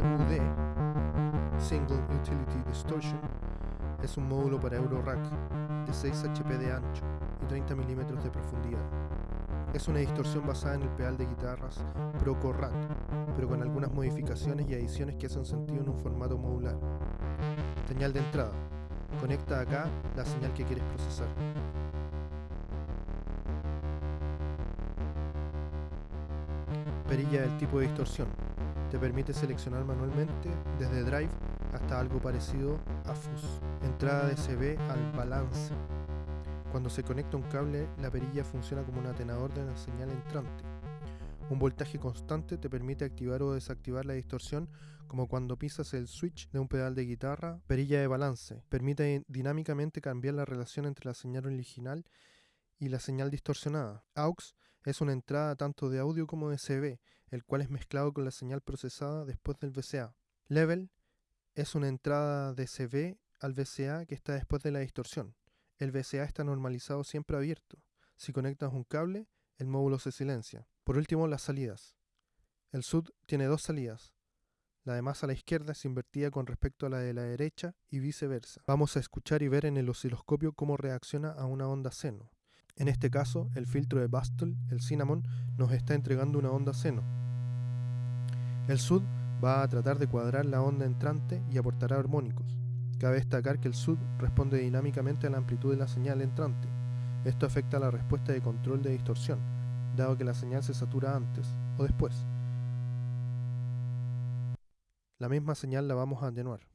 SUD, Single Utility Distortion, es un módulo para Eurorack de 6 HP de ancho y 30 mm de profundidad. Es una distorsión basada en el pedal de guitarras Proco Rat, pero con algunas modificaciones y adiciones que hacen sentido en un formato modular. Señal de entrada. Conecta acá la señal que quieres procesar. Perilla del tipo de distorsión. Te permite seleccionar manualmente desde Drive hasta algo parecido a Fuzz. Entrada de CB al balance. Cuando se conecta un cable, la perilla funciona como un atenador de la señal entrante. Un voltaje constante te permite activar o desactivar la distorsión como cuando pisas el switch de un pedal de guitarra. Perilla de balance. Permite dinámicamente cambiar la relación entre la señal original y la señal distorsionada. AUX es una entrada tanto de audio como de CB, el cual es mezclado con la señal procesada después del VCA. Level es una entrada de CB al VCA que está después de la distorsión. El VCA está normalizado siempre abierto. Si conectas un cable, el módulo se silencia. Por último, las salidas. El SUD tiene dos salidas. La de más a la izquierda es invertida con respecto a la de la derecha y viceversa. Vamos a escuchar y ver en el osciloscopio cómo reacciona a una onda seno. En este caso, el filtro de Bastel, el Cinnamon, nos está entregando una onda seno. El SUD va a tratar de cuadrar la onda entrante y aportará armónicos. Cabe destacar que el SUD responde dinámicamente a la amplitud de la señal entrante. Esto afecta la respuesta de control de distorsión, dado que la señal se satura antes o después. La misma señal la vamos a atenuar.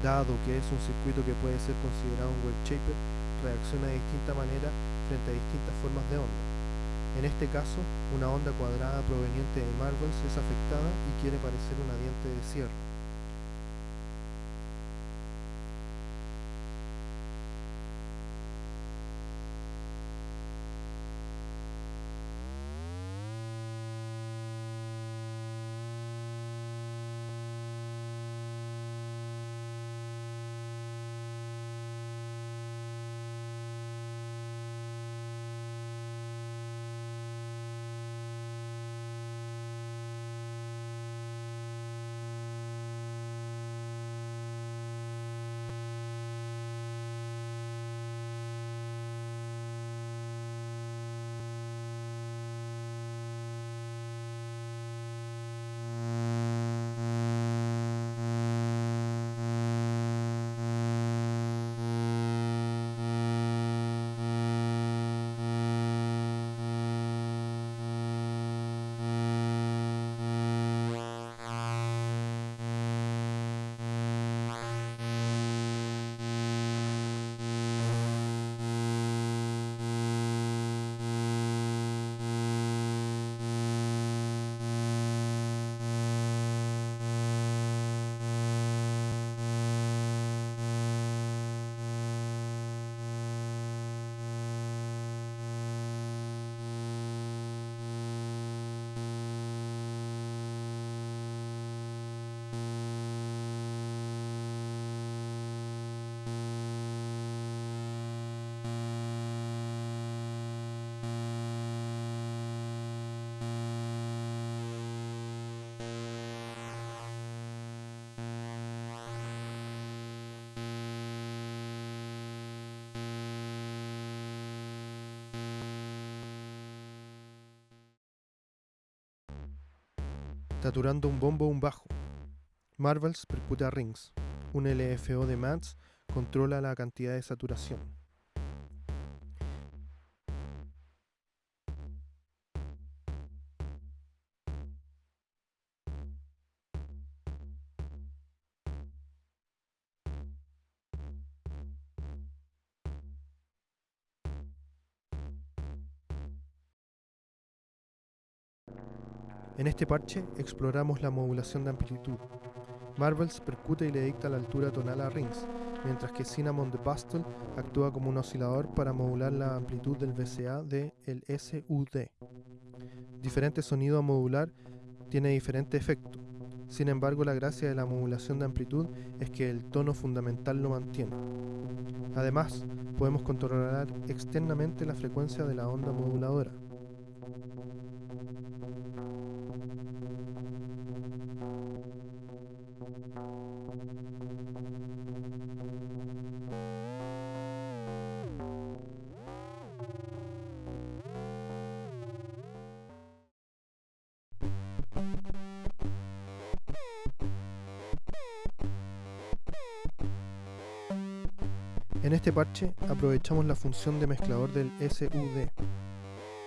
Dado que es un circuito que puede ser considerado un wave shaper, reacciona de distinta manera frente a distintas formas de onda. En este caso, una onda cuadrada proveniente de Marvels es afectada y quiere parecer una diente de cierre. Saturando un bombo un bajo. Marvels percute a Rings. Un LFO de Mats controla la cantidad de saturación. En este parche exploramos la modulación de amplitud. Marvels percute y le dicta la altura tonal a Rings, mientras que Cinnamon de Bastel actúa como un oscilador para modular la amplitud del VCA de el SUD. Diferente sonido a modular tiene diferente efecto. Sin embargo, la gracia de la modulación de amplitud es que el tono fundamental lo mantiene. Además, podemos controlar externamente la frecuencia de la onda moduladora. En este parche aprovechamos la función de mezclador del SUD.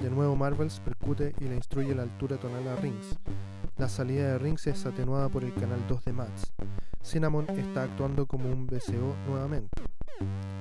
De nuevo Marvels percute y le instruye la altura tonal a Rings. La salida de Rings es atenuada por el canal 2 de Mats. Cinnamon está actuando como un BCO nuevamente,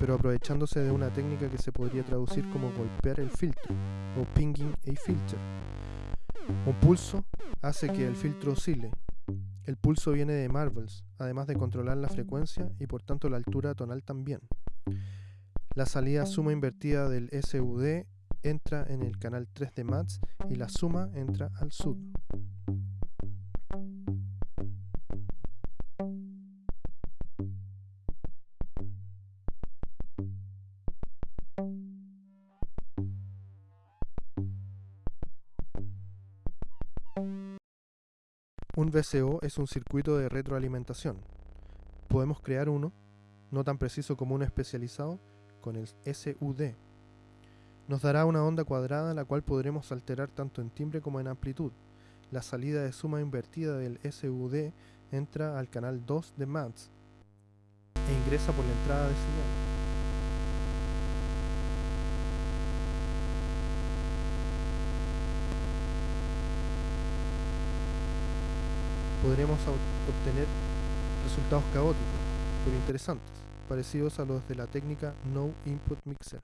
pero aprovechándose de una técnica que se podría traducir como golpear el filtro o pinging a filter. Un pulso hace que el filtro oscile. El pulso viene de Marvels, además de controlar la frecuencia y por tanto la altura tonal también. La salida suma invertida del SUD entra en el canal 3 de MATS y la suma entra al SUD. Un VCO es un circuito de retroalimentación. Podemos crear uno, no tan preciso como uno especializado, con el SUD. Nos dará una onda cuadrada la cual podremos alterar tanto en timbre como en amplitud. La salida de suma invertida del SUD entra al canal 2 de MATS e ingresa por la entrada de señal. podremos obtener resultados caóticos, pero interesantes, parecidos a los de la técnica No Input Mixer.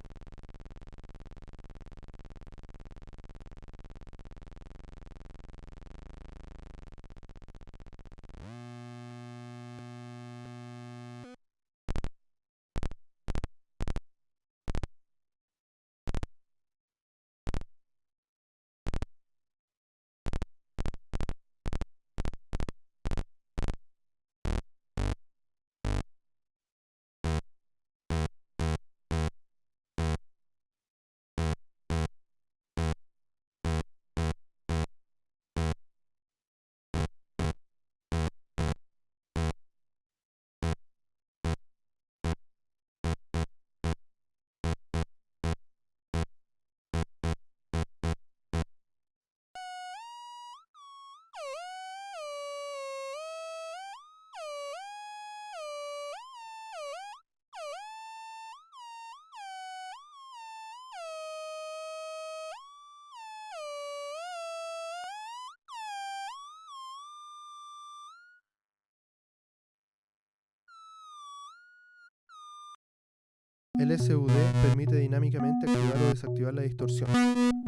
El SUD permite dinámicamente activar o desactivar la distorsión.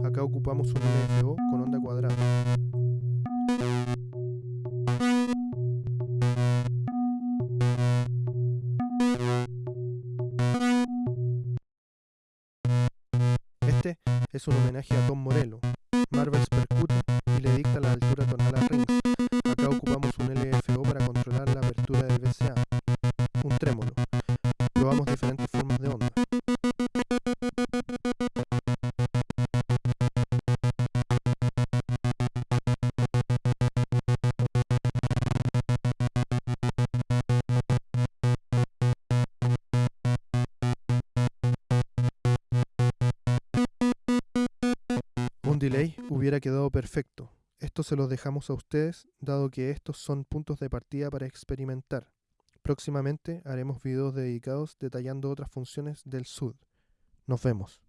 Acá ocupamos un LFO con onda cuadrada. Este es un homenaje a Tom Morello. Delay hubiera quedado perfecto. Esto se los dejamos a ustedes, dado que estos son puntos de partida para experimentar. Próximamente haremos videos dedicados detallando otras funciones del SUD. Nos vemos.